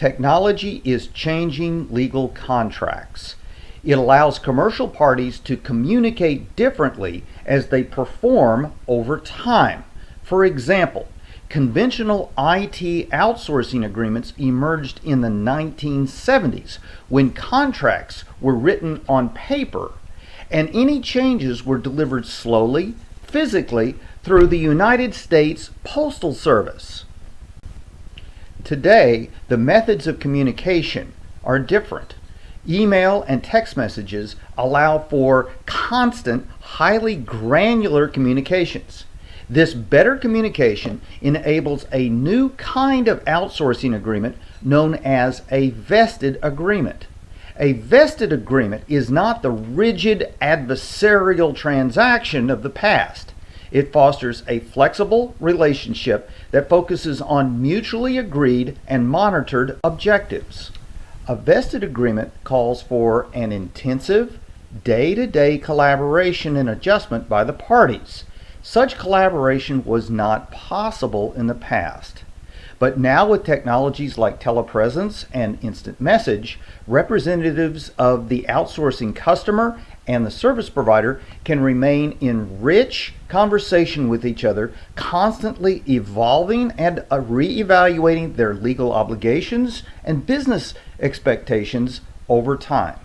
Technology is changing legal contracts. It allows commercial parties to communicate differently as they perform over time. For example, conventional IT outsourcing agreements emerged in the 1970s when contracts were written on paper and any changes were delivered slowly, physically, through the United States Postal Service. Today, the methods of communication are different. Email and text messages allow for constant, highly granular communications. This better communication enables a new kind of outsourcing agreement known as a vested agreement. A vested agreement is not the rigid adversarial transaction of the past. It fosters a flexible relationship that focuses on mutually agreed and monitored objectives. A vested agreement calls for an intensive, day to day collaboration and adjustment by the parties. Such collaboration was not possible in the past. But now with technologies like telepresence and instant message, representatives of the outsourcing customer and the service provider can remain in rich conversation with each other, constantly evolving and uh, re-evaluating their legal obligations and business expectations over time.